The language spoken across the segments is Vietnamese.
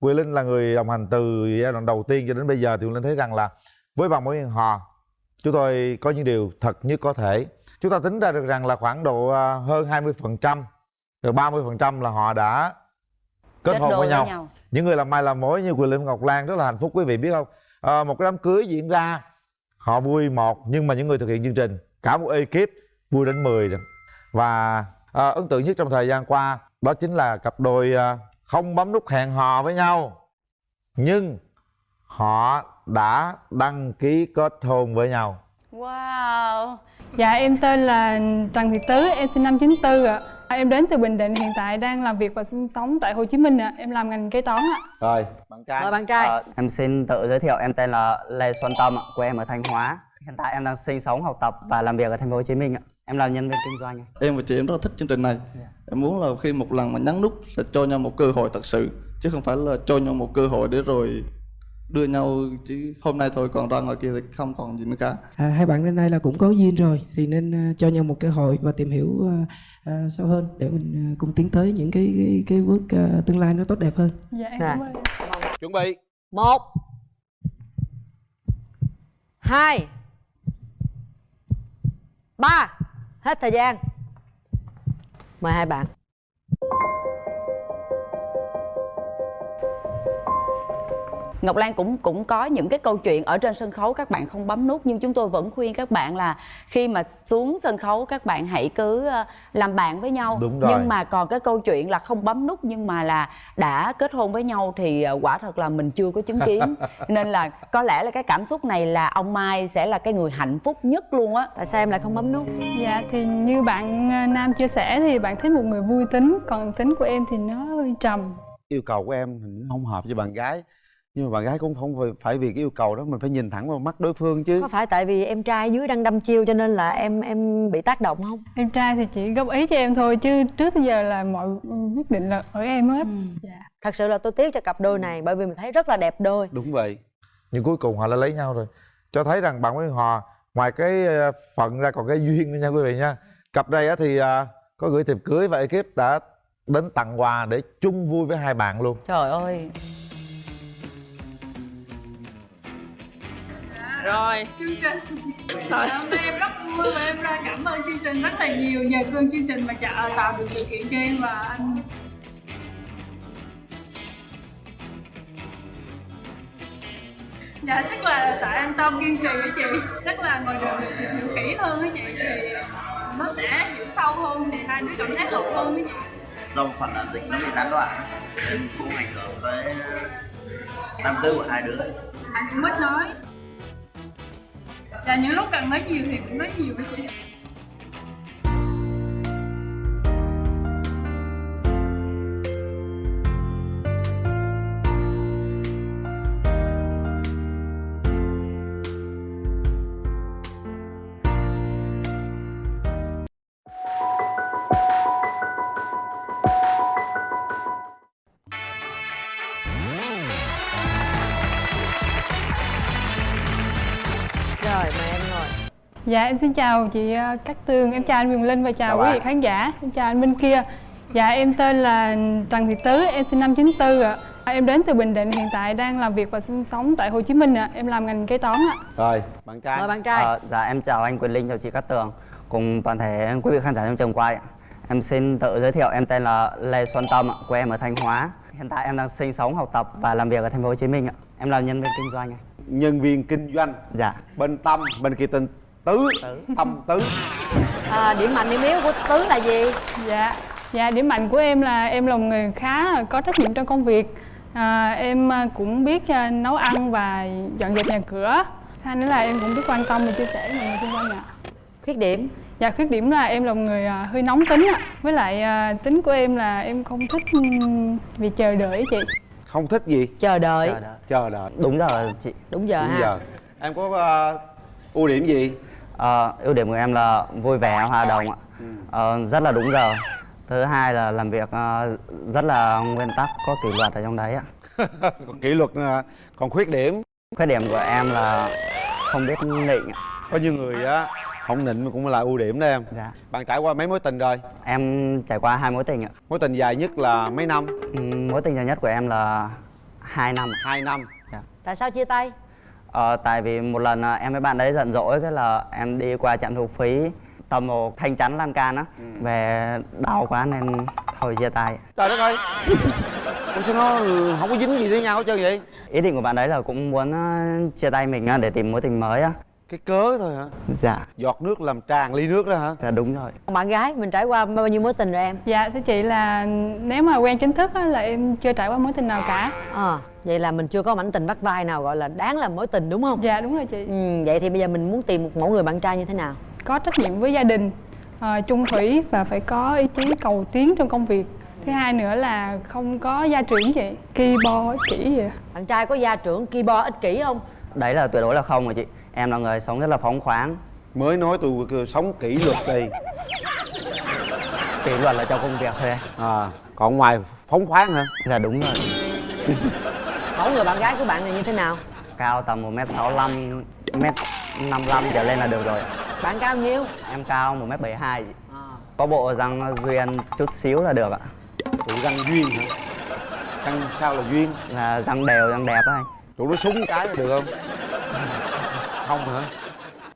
Quỳ Linh là người đồng hành từ giai đoạn đầu tiên cho đến bây giờ thì Quỳ Linh thấy rằng là với bằng mối hẹn hò chúng tôi có những điều thật nhất có thể chúng ta tính ra được rằng là khoảng độ à, hơn 20 phần trăm rồi 30 phần trăm là họ đã kết, hôn với với nhau. nhau. những người làm mai làm mối như Quỳ Linh Ngọc Lan rất là hạnh phúc quý vị biết không à, một cái đám cưới diễn ra họ vui một nhưng mà những người thực hiện chương trình cả một ekip vui đến 10 rồi và à, ấn tượng nhất trong thời gian qua đó chính là cặp đôi à, không bấm nút hẹn hò với nhau nhưng họ đã đăng ký kết hôn với nhau Wow Dạ em tên là Trần Thị Tứ, em sinh năm 94 ạ. À, em đến từ Bình Định, hiện tại đang làm việc và sinh sống tại Hồ Chí Minh ạ. Em làm ngành kế toán ạ. rồi bạn trai Mời bạn trai. Ờ, em xin tự giới thiệu em tên là Lê Xuân Tâm ạ, quê em ở Thanh Hóa. Hiện tại em đang sinh sống, học tập và làm việc ở thành phố Hồ Chí Minh ạ. Em làm nhân viên kinh doanh. ạ. em và chị em rất là thích chương trình này em muốn là khi một lần mà nhấn nút là cho nhau một cơ hội thật sự chứ không phải là cho nhau một cơ hội để rồi đưa nhau chứ hôm nay thôi còn ra ngoài kia thì không còn gì nữa cả À, hai bạn đến đây là cũng có duyên rồi thì nên à, cho nhau một cơ hội và tìm hiểu à, à, sâu hơn để mình à, cùng tiến tới những cái cái, cái bước à, tương lai nó tốt đẹp hơn. Dạ em Dạ. cảm ơn. chuẩn bị một hai ba hết thời gian mời hai bạn. Ngọc Lan cũng cũng có những cái câu chuyện ở trên sân khấu các bạn không bấm nút nhưng chúng tôi vẫn khuyên các bạn là khi mà xuống sân khấu các bạn hãy cứ ờ, làm bạn với nhau. Đúng rồi. Nhưng mà còn cái câu chuyện là không bấm nút nhưng mà là đã kết hôn với nhau thì ờ, quả thật là mình chưa có chứng kiến. Nên là có lẽ là cái cảm xúc này là ông Mai sẽ là cái người hạnh phúc nhất luôn á. tại sao em lại không bấm nút Dạ thì như bạn à, Nam chia sẻ thì bạn thích một người vui tính, còn tính của em thì nó hơi trầm. yêu cầu của em không hợp với bạn gái nhưng mà bạn gái cũng không phải- phải vì cái yêu cầu đó mình phải nhìn thẳng vào mắt đối phương chứ. Có phải tại vì em trai dưới đang đâm chiêu cho nên là em em bị tác động không? Em trai thì chỉ góp ý cho em thôi chứ trước tới giờ là mọi quyết định là ở em hết. Dạ. thật sự là tôi tiếc cho cặp đôi này bởi vì mình thấy rất là đẹp đôi. Đúng vậy. Nhưng cuối cùng họ đã lấy nhau rồi. Cho thấy rằng bạn với họ ngoài cái ờ, phận ra còn cái duyên nữa nha quý vị nha. Cặp đây á thì ờ, có gửi thiệp cưới và ekip đã đến tặng quà để chung vui với hai bạn luôn. Trời ơi. Rồi. Chương trình. Trời hôm nay em rất vui và em ra cảm ơn chương trình rất là nhiều. Nhờ cơn chương trình mà chả tạo được điều kiện cho em và anh. Dạ chắc là tại anh Tâm kiên trì với chị. Chắc là ngoài đường được tìm hiểu kỹ hơn với chị thì nó sẽ hiểu sâu hơn thì hai đứa cảm thấy hợp hơn với chị. Do phần là dịch nó bị gián đoạn nên cũng ảnh hưởng tới tâm tư của hai đứa. Anh cũng ít nói và những lúc cần nói nhiều thì cũng nói nhiều với chị rồi mời em ngồi Dạ em xin chào chị ờ, Cát Tường, em chào anh Quyền Linh và chào, Chào quý vị khán giả Em chào anh bên kia Dạ em tên là Trần Thị Tứ, em sinh năm 94 ạ À, Em đến từ Bình Định, hiện tại đang làm việc và sinh sống tại Hồ Chí Minh ạ Em làm ngành kế toán ạ rồi bạn trai mời bạn trai Ờ, dạ em chào anh Quyền Linh, chào chị Cát Tường cùng toàn thể quý vị khán giả trong trường quay. ạ. Em xin tự giới thiệu em tên là Lê Xuân Tâm ạ, quê em ở Thanh Hóa. Hiện tại em đang sinh sống, học tập và làm việc ở thành phố Hồ Chí Minh ạ. Em làm nhân viên kinh doanh ạ. Nhân viên kinh doanh. Dạ. bên tâm bên kia tên tứ, Tứ. tâm tứ. À, điểm mạnh điểm yếu của tứ là gì? Dạ. Dạ điểm mạnh của em là em là một người khá là có trách nhiệm trong công việc. À, Em à, cũng biết à, nấu ăn và dọn dẹp nhà cửa. Hai nữa là em cũng biết quan tâm và chia sẻ với mọi người xung quanh ạ. Khuyết điểm? Dạ khuyết điểm là em là một người à, hơi nóng tính ạ. Với lại tính của em là em không thích việc chờ đợi chị không thích gì chờ đợi Chờ đợi. chờ đợi Đúng giờ chị. đúng giờ đúng ha giờ em có ờ, ưu điểm gì Ờ, ưu điểm của em là vui vẻ, hòa đồng ạ. Ờ, rất là đúng giờ. Thứ hai là làm việc ờ, rất là nguyên tắc, có kỷ luật ở trong đấy ạ. kỷ luật ờ, còn khuyết điểm Khuyết điểm của em là không biết nịnh có nhiều người á không nịnh mà cũng là ưu điểm đó em. Dạ. bạn trải qua mấy mối tình rồi? Em trải qua hai mối tình ạ. mối tình dài nhất là mấy năm? Ừm, Mối tình dài nhất của em là 2 năm. Hai năm. Tại sao chia tay? Ờ, tại vì một lần à, em với bạn đấy giận dỗi cái là em đi qua trạm thu phí tầm một thanh chắn lan can á về đau quá nên thôi chia tay. Trời đất ơi! Sao nó không có dính gì với nhau hết trơn vậy? Ý định của bạn đấy là cũng muốn à, chia tay mình á, để tìm mối tình mới á cái cớ thôi hả? Dạ. Giọt nước làm tràn ly nước đó hả? Dạ đúng rồi. Bạn gái mình trải qua bao nhiêu mối tình rồi em? Dạ thưa chị là nếu mà quen chính thức á, là em chưa trải qua mối tình nào cả. Ờ vậy là mình chưa có mảnh tình bắt vai nào gọi là đáng là mối tình đúng không? Dạ đúng rồi chị. Ừ, vậy thì bây giờ mình muốn tìm một mẫu người bạn trai như thế nào? Có trách nhiệm với gia đình ờ, chung thủy và phải có ý chí cầu tiến trong công việc. Thứ hai nữa là không có gia trưởng chị ki bo ích kỷ gì à. bạn trai có gia trưởng keyboard ích kỷ không? Đấy là tuyệt đối là không rồi chị em là người sống rất là phóng khoáng. Mới nói tôi sống kỷ luật đi. Kỷ luật là trong công việc thôi. À còn ngoài phóng khoáng hả? Dạ đúng rồi. Mẫu người bạn gái của bạn này như thế nào? Cao tầm 1m65 1m55 trở lên là được rồi. Bạn cao nhiêu? Em cao 1m72 chị à. có bộ răng duyên chút xíu là được ạ. Tụi răng duyên hả? Răng sao là duyên? Là răng đều răng đẹp á anh tụi nó súng cái là được không không hả?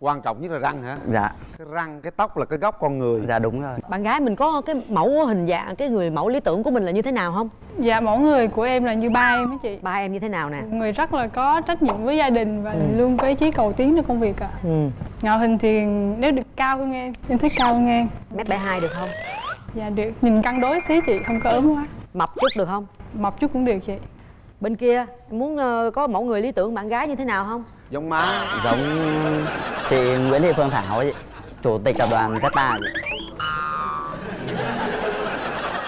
Quan trọng nhất là răng hả? Dạ. Cái răng cái tóc là cái góc con người. Dạ đúng rồi. Bạn gái mình có cái mẫu hình dạng cái người mẫu lý tưởng của mình là như thế nào không? Dạ mẫu người của em là như ba em á chị. Ba em như thế nào nè? Người rất là có trách nhiệm với gia đình và luôn có ý chí cầu tiến trong công việc ạ. Ừ. ngoại hình thì nếu được cao hơn em em thích cao hơn em. Mét bảy hai được không? Dạ được. Nhìn cân đối xí chị không có ốm quá. Mập chút được không? Mập chút cũng được chị. Bên kia em muốn ờ, có mẫu người lý tưởng bạn gái như thế nào không giống má. Giống chị Nguyễn Thị Phương Thảo ấy chủ tịch tập đoàn Zeta chị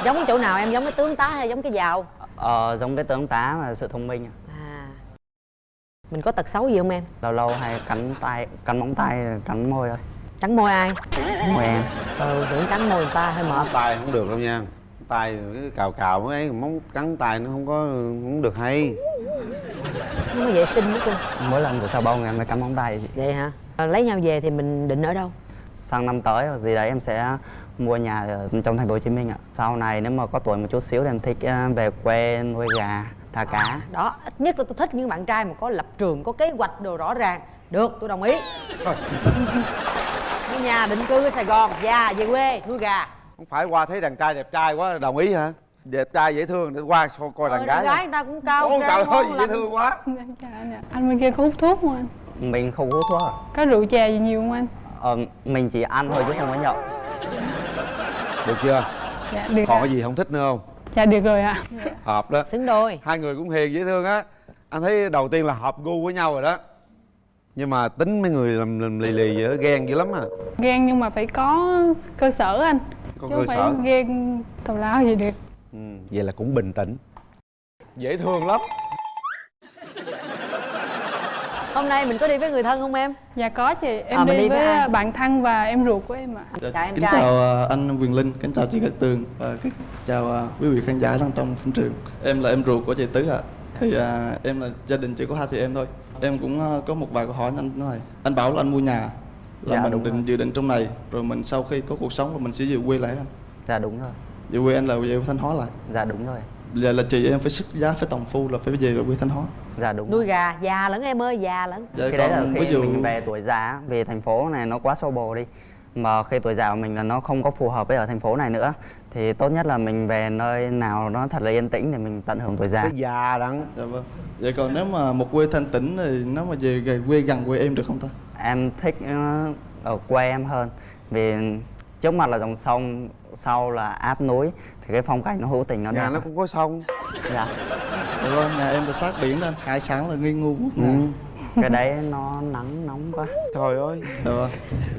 giống cái chỗ nào em? Giống cái tướng tá hay giống cái giàu? Ờ, giống cái tướng tá và sự thông minh à. Mình có tật xấu gì không em? Lâu lâu hay cắn tay cắn móng tay cắn môi thôi. Cắn môi ai? Môi em. Ừ tưởng cắn môi người ta hơi mệt. Tay không được đâu nha. Tay cái cào cào mới ấy móng cắn tay nó không có không được hay không có vệ sinh nữa cô. Mỗi lần rửa xà bông em mới cắn móng tay chị vậy hả? Ờ, lấy nhau về thì mình định ở đâu? Sang năm tới hoặc gì đấy em sẽ mua nhà ở trong thành phố Hồ Chí Minh ạ. Sau này nếu mà có tuổi một chút xíu thì em thích ờ, về quê nuôi gà, thả cá. đó ít nhất là tôi thích những bạn trai mà có lập trường có kế hoạch đồ rõ ràng. Được tôi đồng ý. Mua nhà định cư ở sài gòn già về quê nuôi gà. Không phải qua thấy đàn trai đẹp trai quá đồng ý hả đẹp trai dễ thương để qua coi coi ờ, đàn gái gái người ta cũng cao Ôi cao, trời ơi dễ thương quá. Dạ, anh bên kia có hút thuốc không anh? Mình không hút thuốc à? có rượu chè gì nhiều không anh? Ờ, mình chỉ ăn thôi chứ không có nhậu. được chưa? Dạ được còn cái gì không thích nữa không? Dạ được rồi ạ. Hợp đó. Xứng đôi. Hai người cũng hiền dễ thương á. Anh thấy đầu tiên là hợp gu với nhau rồi đó. Nhưng mà tính mấy người làm, làm lì lì vậy đó, ghen dữ lắm à. Ghen nhưng mà phải có cơ sở anh. Có chứ cơ không phải sở. ghen tào lao gì được. ừ, vậy là cũng bình tĩnh dễ thương lắm hôm nay mình có đi với người thân không em dạ có chị em mình đi, đi với với ai? bạn thân và em ruột của em ạ Dạ, Chào em kính trai. chào à, anh Quyền Linh, kính chào chị Cát Tường và kính chào à, quý vị khán giả đang trong phim trường. Em là em ruột của chị Tứ ạ. Thì à, em là gia đình chỉ có hai chị em thôi. Em cũng à, có một vài câu hỏi anh nói. Anh bảo là anh mua nhà là Dạ, mình đúng định dự định trong này rồi mình sau khi có cuộc sống là mình sẽ về quê lại anh. Dạ đúng rồi. Về quê anh là về Thanh Hóa lại. Dạ đúng rồi. Giờ là chị em phải sức giá phải tổng phu là phải về rồi quê Thanh Hóa. Dạ đúng nuôi gà già lẫn em ơi già lẫn Dạ Khi đấy là còn khi ví dụ mình về tuổi già vì thành phố này nó quá xô bồ đi mà khi tuổi già của mình là nó không có phù hợp với ở thành phố này nữa thì tốt nhất là mình về nơi nào nó thật là yên tĩnh để mình tận hưởng tuổi già cái già đặng Dạ vâng. Vậy còn nếu mà một quê thanh tĩnh thì nếu mà về về quê gần quê em được không ta? em thích ờ, ở quê em hơn vì trước mặt là dòng sông sau là áp núi thì cái phong cảnh nó hữu tình nó nhà đẹp nó cũng có sông dạ. Dạ vâng, nhà em là sát biển đó. Hải sản là nghi ngu vuốt ừ. ngàn. cái đấy nó nắng nóng quá trời ơi Dạ vâng.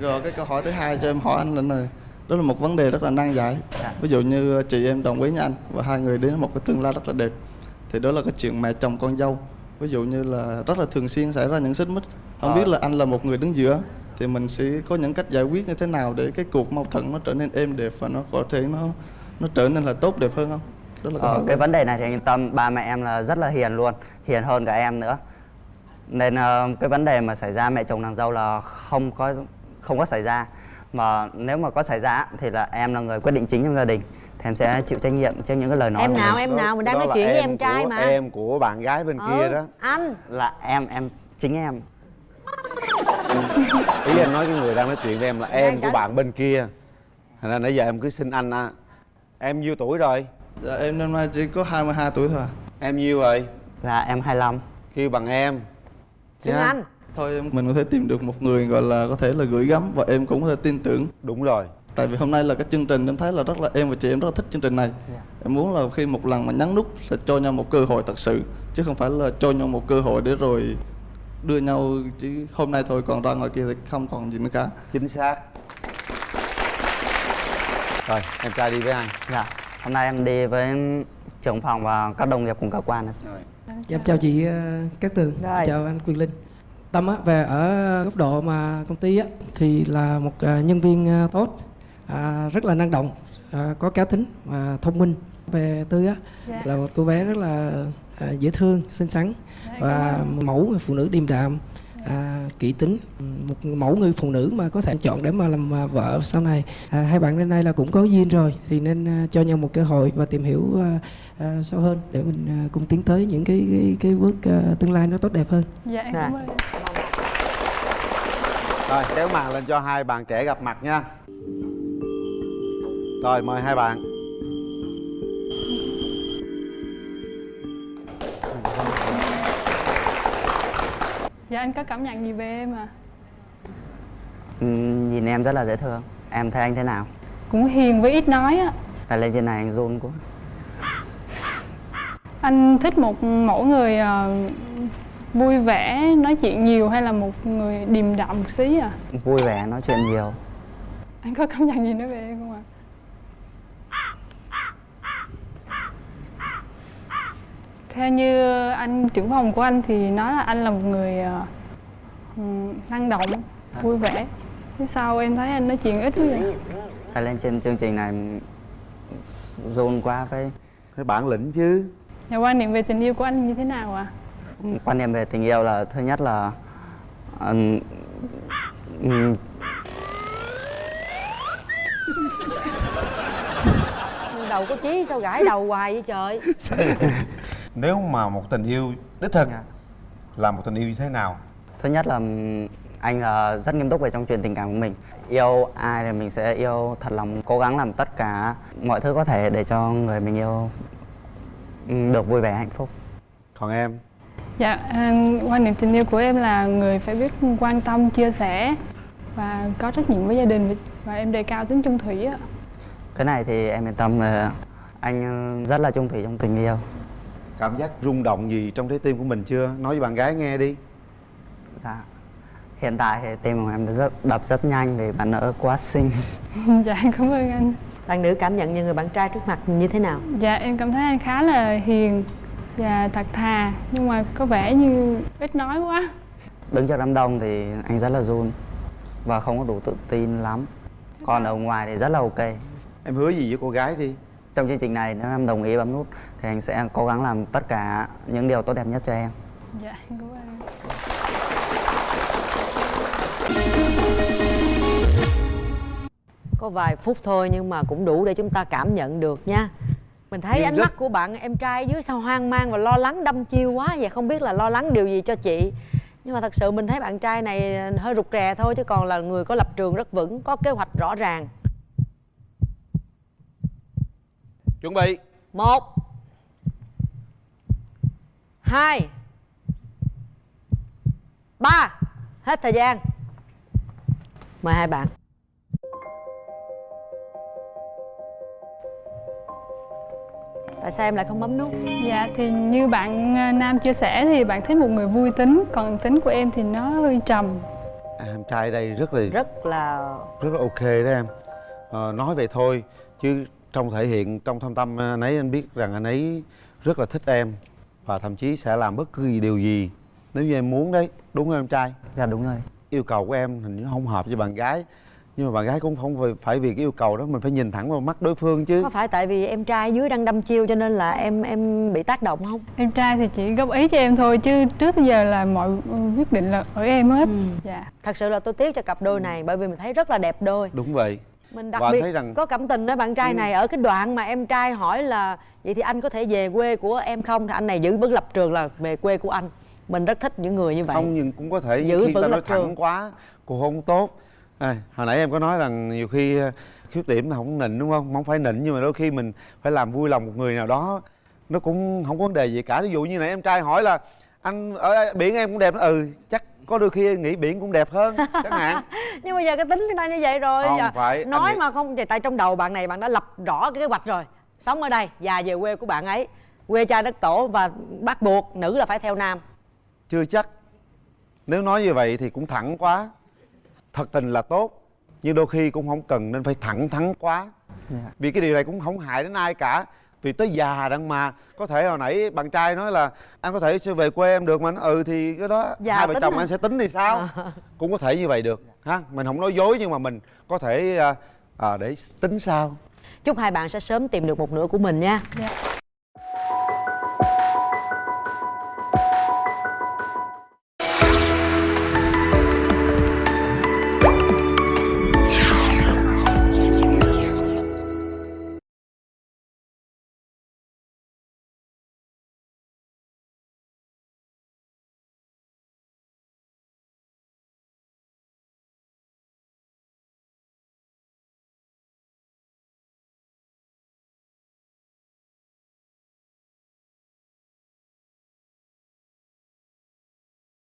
Rồi cái câu hỏi thứ hai cho em hỏi anh là này. Đó là một vấn đề rất là nan giải. Dạ. Ví dụ như chị em đồng ý với anh và hai người đến một cái tương lai rất là đẹp. Thì đó là cái chuyện mẹ chồng con dâu. Ví dụ như là rất là thường xuyên xảy ra những xích mích. Không Ờ. biết là anh là một người đứng giữa thì mình sẽ có những cách giải quyết như thế nào để cái cuộc mâu thuẫn nó trở nên êm đẹp và nó có thể nó nó trở nên là tốt đẹp hơn không? Đó là ờ, cái em. vấn đề này thì yên tâm ba mẹ em là rất là hiền luôn hiền hơn cả em nữa. Nên ờ, cái vấn đề mà xảy ra mẹ chồng nàng dâu là không có không có xảy ra. Mà nếu mà có xảy ra thì là em là người quyết định chính trong gia đình Thì em sẽ chịu trách nhiệm trước những cái lời nói em nào em nào mình đang Đó nói chuyện với em trai của, mà. em của bạn gái bên Ừ, kia đó. anh. Là em, em, chính em ý em nói cái người đang nói chuyện với em là em Đang của trả- bạn bên kia. Thành ra nãy giờ em cứ xin anh á em nhiêu tuổi rồi? Dạ em năm nay chỉ có 22 tuổi thôi à. em nhiêu rồi? Là em 25 kêu bằng em. Xin Nha. anh. Thôi em mình có thể tìm được một người gọi là có thể là gửi gắm và em cũng có thể tin tưởng. Đúng rồi. Tại vì hôm nay là cái chương trình em thấy là rất là em và chị em rất là thích chương trình này. Em muốn là khi một lần mà nhấn nút là cho nhau một cơ hội thật sự chứ không phải là cho nhau một cơ hội để rồi đưa nhau chứ hôm nay thôi còn ra ngoài kia thì không còn gì nữa cả. Chính xác. Rồi em trai đi với ai Dạ. Hôm nay em đi với trưởng phòng và các đồng nghiệp cùng cơ quan. Dạ, em chào chị ờ, Cát Tường, Rồi. chào anh Quyền Linh. Tâm á, về ở góc độ mà công ty á, thì là một ờ, nhân viên ờ, tốt, à, rất là năng động, có cá tính và thông minh. Về Tư á, Dạ. là một cô bé rất là à, dễ thương, xinh xắn và mẫu người phụ nữ điềm đạm, à, kỹ tính, một mẫu người phụ nữ mà có thể chọn để mà làm à, vợ sau này. À, hai bạn đến nay là cũng có duyên rồi, thì nên à, cho nhau một cơ hội và tìm hiểu à, à, sâu hơn để mình à, cùng tiến tới những cái cái, cái bước à, tương lai nó tốt đẹp hơn. dạ em Dạ. cảm ơn rồi kéo màn lên cho hai bạn trẻ gặp mặt nha rồi mời hai bạn dạ anh có cảm nhận gì về em à Ừ, Nhìn em rất là dễ thương. Em thấy anh thế nào? Cũng hiền với ít nói á. Tại lên trên này anh run quá. Anh thích một mẫu người ờ, vui vẻ nói chuyện nhiều hay là một người điềm đạm một xí à? Vui vẻ nói chuyện nhiều. Anh có cảm nhận gì nói về em không ạ theo như anh trưởng phòng của anh thì nói là anh là một người ờ, năng động vui vẻ. Thế sao em thấy anh nói chuyện ít quá vậy? Tại lên trên chương trình này run quá với cái bản lĩnh chứ. Nhà quan niệm về tình yêu của anh như thế nào ạ? quan niệm về tình yêu là thứ nhất là ừm, ừm, đầu có chí sao gãi đầu hoài vậy trời Nếu mà một tình yêu đích thực Dạ. là một tình yêu như thế nào? thứ nhất là anh là rất nghiêm túc về trong chuyện tình cảm của mình yêu ai thì mình sẽ yêu thật lòng cố gắng làm tất cả mọi thứ có thể để cho người mình yêu ừm, được vui vẻ hạnh phúc còn em Dạ, à, quan niệm tình yêu của em là người phải biết quan tâm, chia sẻ và có trách nhiệm với gia đình và em đề cao tính chung thủy ạ. cái này thì em yên tâm là anh rất là chung thủy trong tình yêu cảm giác rung động gì trong trái tim của mình chưa? Nói với bạn gái nghe đi. Dạ. Hiện tại thì tim của em rất đập rất nhanh vì bạn nữ quá xinh. Dạ, cảm ơn anh. bạn nữ cảm nhận về người bạn trai trước mặt như thế nào? Dạ, em cảm thấy anh khá là hiền và thật thà nhưng mà có vẻ như ít nói quá. đứng trước đám đông thì anh rất là run và không có đủ tự tin lắm. Còn ở ngoài thì rất là ok. Em hứa gì với cô gái đi trong chương trình này nếu em đồng ý bấm nút thì anh sẽ cố gắng làm tất cả những điều tốt đẹp nhất cho em. Dạ, cảm ơn. Có vài phút thôi nhưng mà cũng đủ để chúng ta cảm nhận được nha. Mình thấy Nhưng ánh rất- mắt của bạn em trai dưới sao hoang mang và lo lắng đăm chiêu quá vậy. Không biết là lo lắng điều gì cho chị. Nhưng mà thật sự mình thấy bạn trai này hơi rụt rè thôi chứ còn là người có lập trường rất vững có kế hoạch rõ ràng chuẩn bị. Một. Hai. Ba. Hết thời gian. Mời hai bạn. Tại sao em lại không bấm nút? Dạ, thì như bạn à, Nam chia sẻ thì bạn thích một người vui tính, còn tính của em thì nó hơi trầm. à, em trai đây rất là rất là rất là ok đó em. Ờ, nói vậy thôi chứ trong thể hiện trong thâm tâm anh ấy anh biết rằng anh ấy rất là thích em và thậm chí sẽ làm bất cứ điều gì nếu như em muốn đấy đúng không em trai? Dạ đúng rồi. Yêu cầu của em hình như không hợp với bạn gái nhưng mà bạn gái cũng không phải- vì cái yêu cầu đó mình phải nhìn thẳng vào mắt đối phương chứ. Có phải tại vì em trai dưới đang đâm chiêu cho nên là em em bị tác động không? Em trai thì chỉ góp ý cho em thôi chứ trước tới giờ là mọi quyết định là ở em hết. Dạ. Thật sự là tôi tiếc cho cặp đôi này bởi vì mình thấy rất là đẹp đôi. Đúng vậy mình đặc Và biệt thấy rằng- có cảm tình với bạn trai này ở cái đoạn mà em trai hỏi là vậy thì anh có thể về quê của em không? Thì anh này giữ vững lập trường là về quê của anh. Mình rất thích những người như vậy. Không nhưng cũng có thể Giữ khi vững ta nói lập trường. thẳng quá cũng không tốt. À, hồi nãy em có nói rằng nhiều khi ờ, khuyết điểm là không nịnh đúng không? Không phải nịnh nhưng mà đôi khi mình phải làm vui lòng một người nào đó. Nó cũng không có vấn đề gì cả. Ví dụ như nãy em trai hỏi là anh ở biển em cũng đẹp ừ chắc có đôi khi nghĩ biển cũng đẹp hơn chẳng hạn. Nhưng bây giờ cái tính người ta như vậy rồi Không Giờ phải, anh nói nghĩ- mà không vậy tại trong đầu bạn này bạn đã lập rõ cái kế hoạch rồi. Sống ở đây và về quê của bạn ấy. Quê cha đất tổ và bắt buộc nữ là phải theo nam. Chưa chắc. Nếu nói như vậy thì cũng thẳng quá. Thật tình là tốt nhưng đôi khi cũng không cần nên phải thẳng thắn quá. Dạ. vì cái điều này cũng không hại đến ai cả vì tới già đặng mà. Có thể hồi nãy bạn trai nói là anh có thể sẽ về quê em được mà anh. Ừ thì cái đó Dạ, hai vợ chồng à. anh sẽ tính thì sao? À. cũng có thể như vậy được ha? Mình không nói dối nhưng mà mình có thể à, à, để tính sao? Chúc hai bạn sẽ sớm tìm được một nửa của mình nha. Dạ